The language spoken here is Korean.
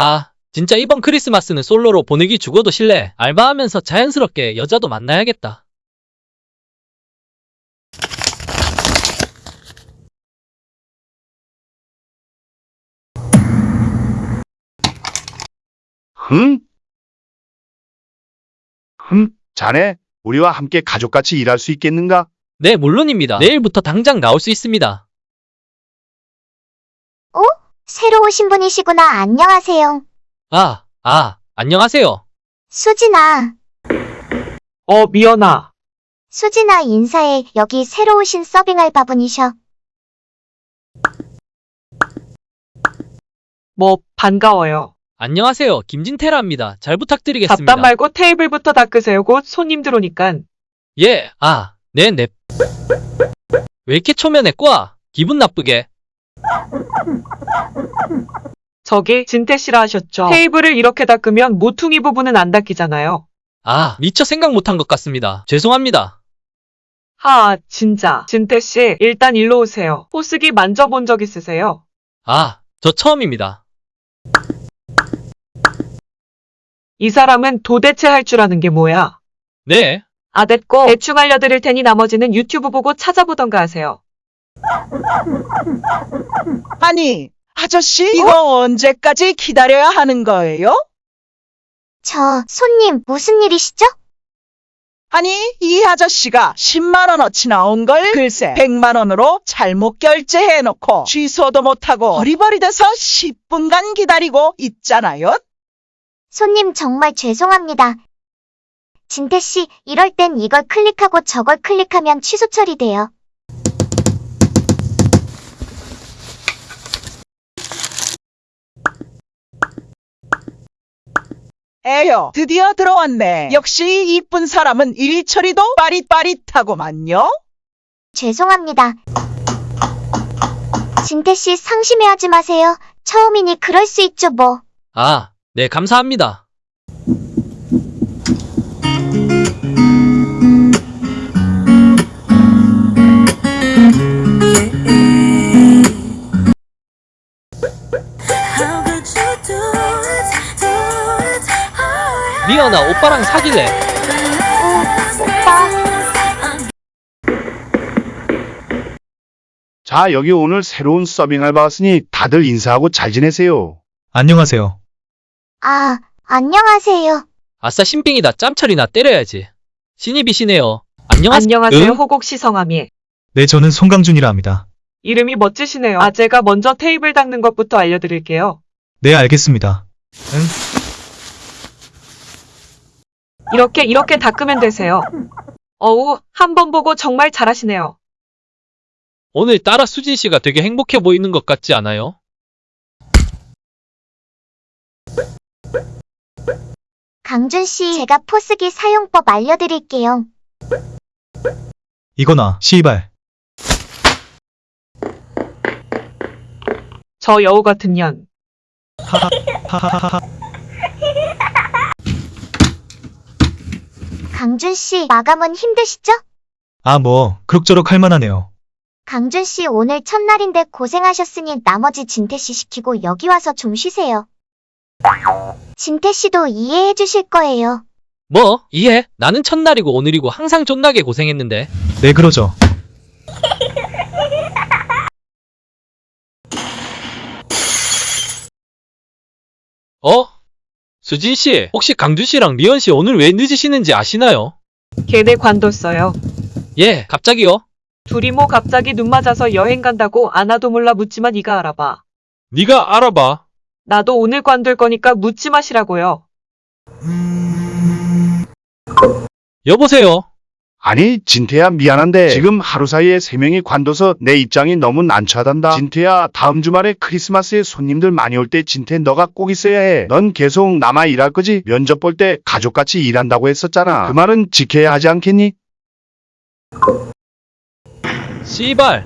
하, 진짜 이번 크리스마스는 솔로로 보내기 죽어도 실래. 알바하면서 자연스럽게 여자도 만나야겠다. 흥? 흥? 자네, 우리와 함께 가족같이 일할 수 있겠는가? 네, 물론입니다. 내일부터 당장 나올 수 있습니다. 새로 오신 분이시구나. 안녕하세요. 아, 아, 안녕하세요. 수진아. 어, 미연아. 수진아 인사해. 여기 새로 오신 서빙 알바분이셔. 뭐, 반가워요. 안녕하세요. 김진태라입니다. 잘 부탁드리겠습니다. 잡담 말고 테이블부터 닦으세요. 곧 손님 들어오니깐. 예, 아, 네, 네. 왜 이렇게 초면에 꽈? 기분 나쁘게. 저기, 진태 씨라 하셨죠? 테이블을 이렇게 닦으면 모퉁이 부분은 안 닦이잖아요. 아, 미처 생각 못한 것 같습니다. 죄송합니다. 하, 진짜. 진태 씨, 일단 일로 오세요. 호스기 만져본 적 있으세요? 아, 저 처음입니다. 이 사람은 도대체 할 줄 아는 게 뭐야? 네, 아, 됐고, 대충 알려드릴 테니 나머지는 유튜브 보고 찾아보던가 하세요. 아니, 아저씨, 이거 언제까지 기다려야 하는 거예요? 저, 손님, 무슨 일이시죠? 아니, 이 아저씨가 10만원어치 나온 걸 글쎄 100만원으로 잘못 결제해놓고 취소도 못하고 어리버리 돼서 10분간 기다리고 있잖아요? 손님 정말 죄송합니다. 진태씨, 이럴 땐 이걸 클릭하고 저걸 클릭하면 취소 처리돼요. 에요, 드디어 들어왔네. 역시 이쁜 사람은 일 처리도 빠릿빠릿하고만요. 죄송합니다. 진태씨 상심해하지 마세요. 처음이니 그럴 수 있죠 뭐. 아, 네, 감사합니다. 미연아, 오빠랑 사귈래? 오빠. 자, 여기 오늘 새로운 서빙 알바 왔으니 다들 인사하고 잘 지내세요. 안녕하세요. 아, 안녕하세요. 아싸, 신빙이다. 짬처리나 때려야지. 신입이시네요. 안녕하세요. 안녕하세요, 응? 호곡 시 성함이. 네, 저는 송강준이라 합니다. 이름이 멋지시네요. 아, 제가 먼저 테이블 닦는 것부터 알려드릴게요. 네, 알겠습니다. 응? 이렇게, 이렇게 닦으면 되세요. 어우, 한 번 보고 정말 잘하시네요. 오늘따라 수진 씨가 되게 행복해 보이는 것 같지 않아요? 강준 씨, 제가 포스기 사용법 알려드릴게요. 이거나, 시발. 저 여우 같은 년. 하하하하하. 강준 씨, 마감은 힘드시죠? 아, 뭐, 그럭저럭 할만하네요. 강준 씨, 오늘 첫날인데 고생하셨으니 나머지 진태 씨 시키고 여기 와서 좀 쉬세요. 진태 씨도 이해해 주실 거예요. 뭐, 이해? 나는 첫날이고 오늘이고 항상 존나게 고생했는데. 네, 그러죠. 어? 수진 씨, 혹시 강준 씨랑 미연 씨 오늘 왜 늦으시는지 아시나요? 걔네 관뒀어요. 예, 갑자기요? 둘이 뭐 갑자기 눈 맞아서 여행 간다고 안 와도 몰라 묻지마 네가 알아봐. 네가 알아봐. 나도 오늘 관둘 거니까 묻지 마시라고요. 여보세요? 아니, 진태야 미안한데 지금 하루 사이에 세 명이 관둬서 내 입장이 너무 난처하단다. 진태야, 다음 주말에 크리스마스에 손님들 많이 올 때 진태 너가 꼭 있어야 해. 넌 계속 남아 일할 거지? 면접 볼 때 가족같이 일한다고 했었잖아. 그 말은 지켜야 하지 않겠니? 씨발.